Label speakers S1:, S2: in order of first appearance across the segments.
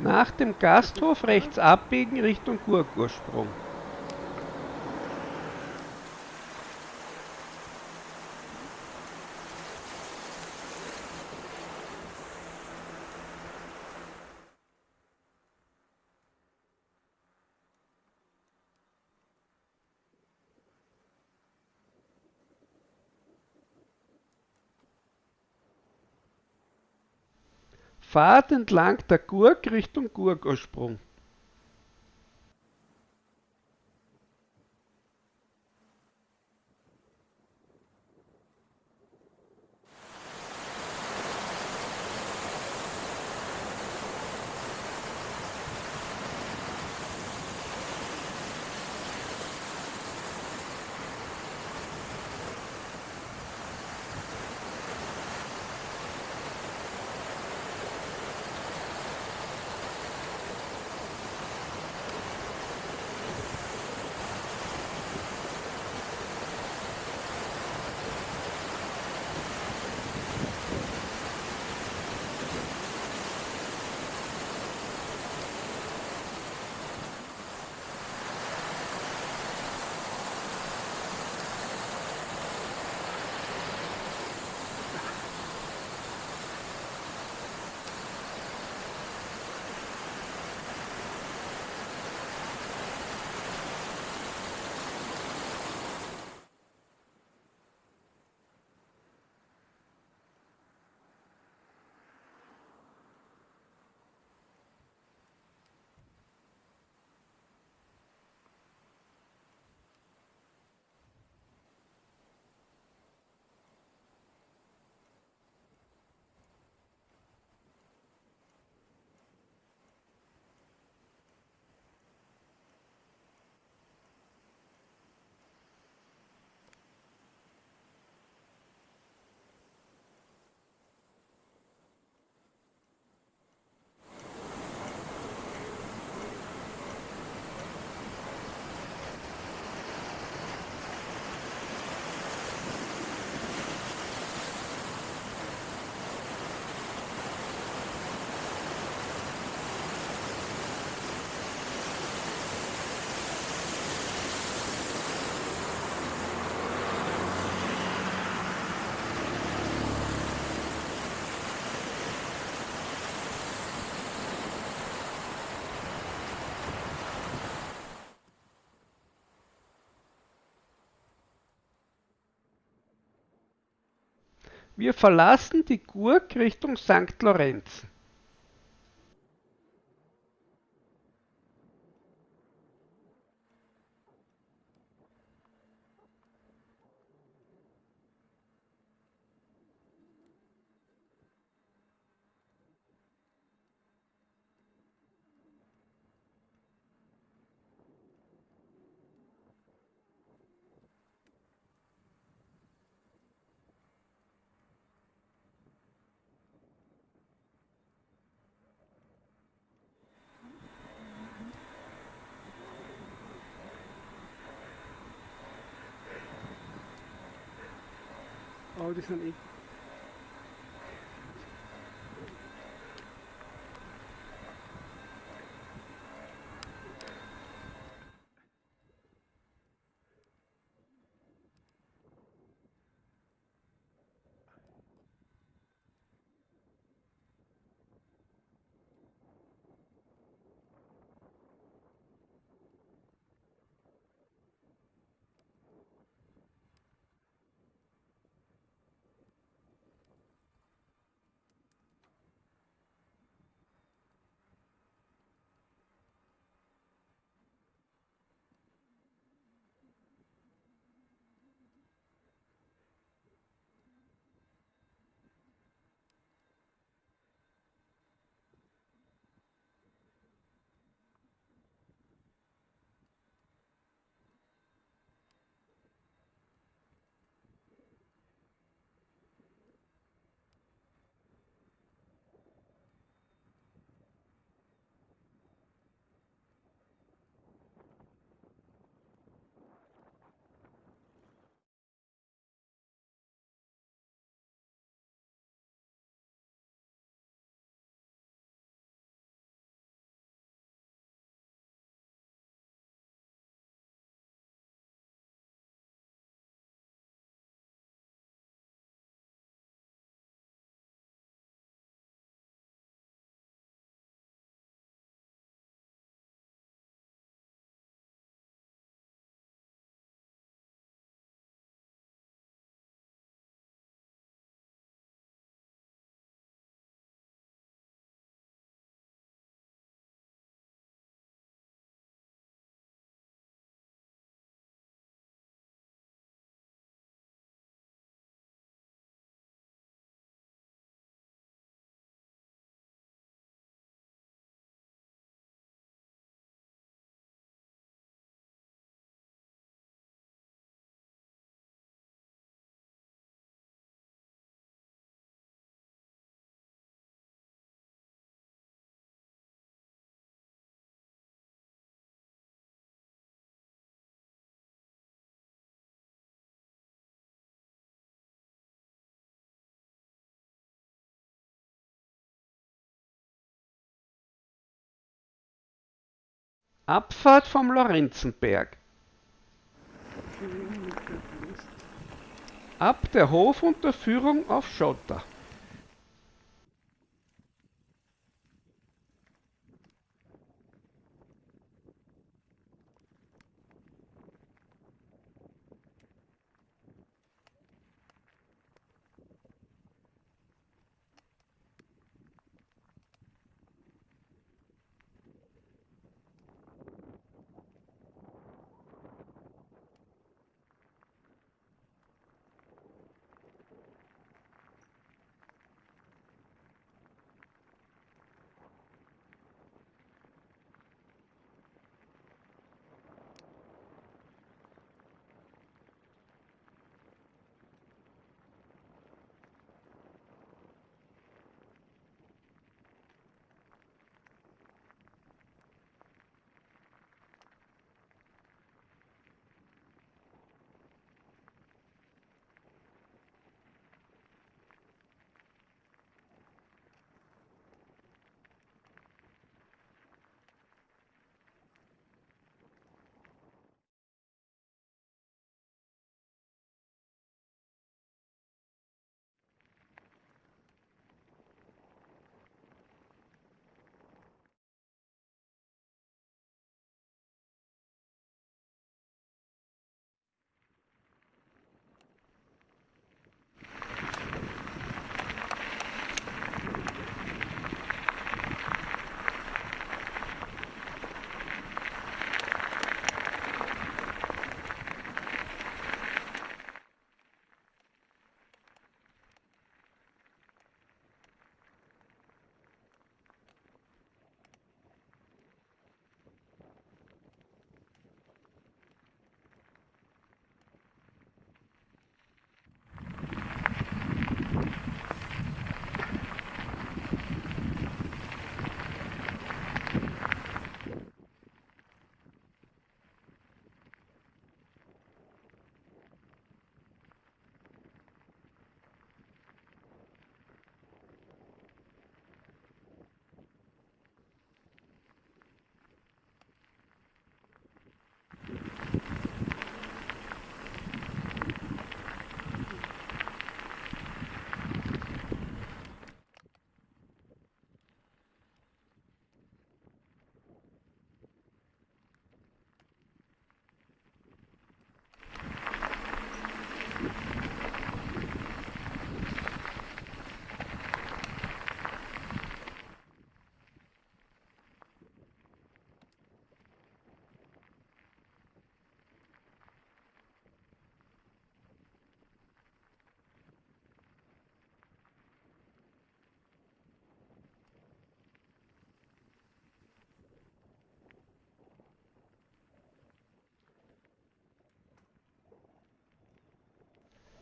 S1: Nach dem Gasthof rechts abbiegen Richtung Gurkursprung. Fahrt entlang der Gurk Richtung Gurkursprung. Wir verlassen die Gurk Richtung St. Lorenz.
S2: Morrison ali.
S1: Abfahrt vom Lorenzenberg. Ab der Hofunterführung auf Schotter.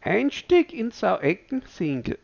S1: Einstieg in Sauecken-Singel.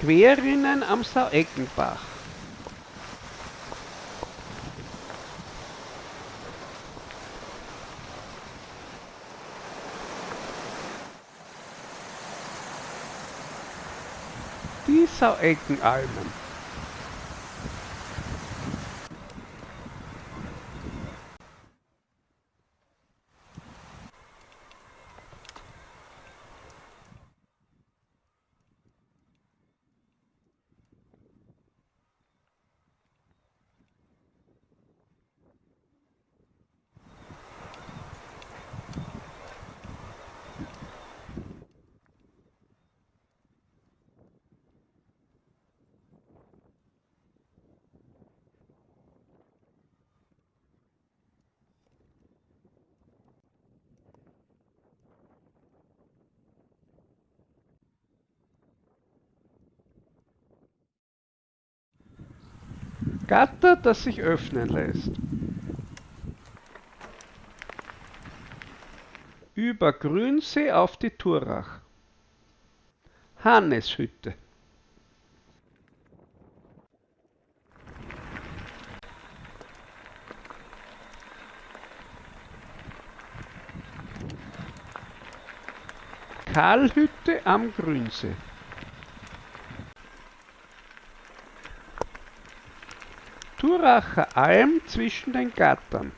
S1: Querrinnen am Saueckenbach. Die Saueckenalmen. Gatter, das sich öffnen lässt. Über Grünsee auf die Turach. Hanneshütte. Karlhütte am Grünsee. Turacher Alm zwischen den Gattern